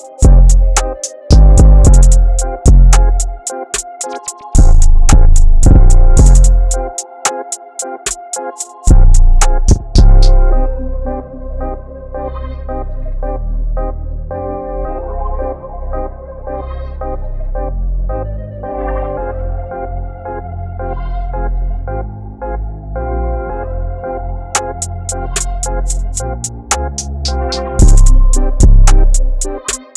We'll be right back.